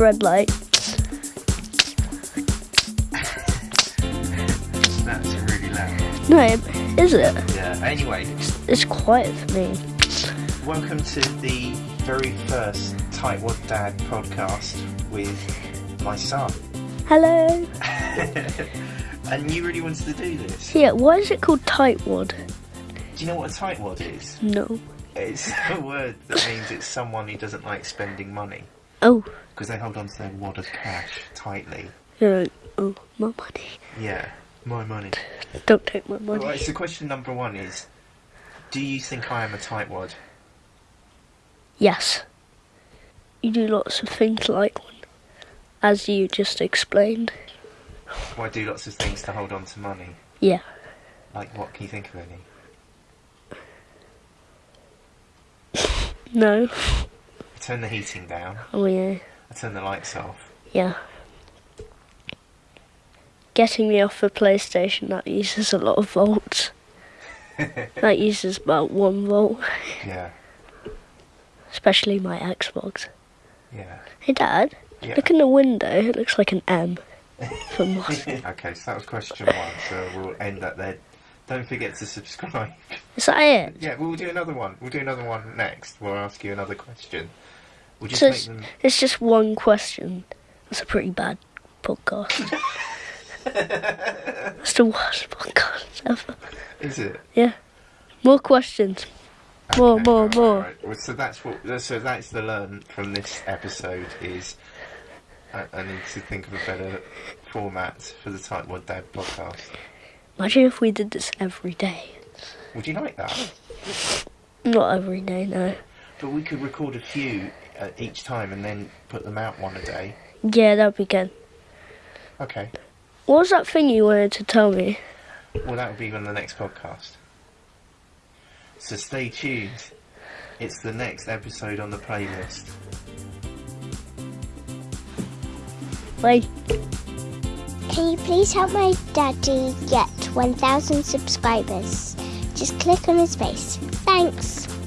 red light. That's really loud. No, is it? Yeah. Anyway, It's quiet for me. welcome to the very first Tightwad Dad podcast with my son. Hello. and you really wanted to do this. Yeah, why is it called tightwad? Do you know what a tightwad is? No. It's a word that means it's someone who doesn't like spending money Oh, because they hold on to their wad of cash tightly. you're like, oh, my money. Yeah, my money. Don't take my money. Right, so question number one is Do you think I am a tightwad? Yes. You do lots of things like one, as you just explained. Well, I do lots of things to hold on to money. Yeah. Like, what can you think of any? No. Turn the heating down, Oh yeah. I turn the lights off. Yeah. Getting me off the PlayStation that uses a lot of volts. that uses about one volt, Yeah, especially my Xbox. yeah. Hey Dad, Yeah. look in the window. It looks like an M. For okay, so that was question one, so we'll end that there. Don't forget to subscribe. Is that it? Yeah, we'll do another one. We'll do another one next. We'll ask you another question. So it's, them. it's just one question. That's a pretty bad podcast. it's the worst podcast ever. Is it? Yeah. More questions. More, Okay, more, more. alright. Well, so that's what. So that's the learn from this episode is. I, I need to think of a better format for the Tightwad Dad podcast. Imagine if we did this every day. Would you like that? Not every day, no. But we could record a few uh, each time and then put them out one a day. Yeah, that'd be good. Okay. What was that thing you wanted to tell me? Well, that will be on the next podcast. So stay tuned. It's the next episode on the playlist. Like, Can you please help my daddy get 1,000 subscribers? Just click on his face. Thanks. Bye.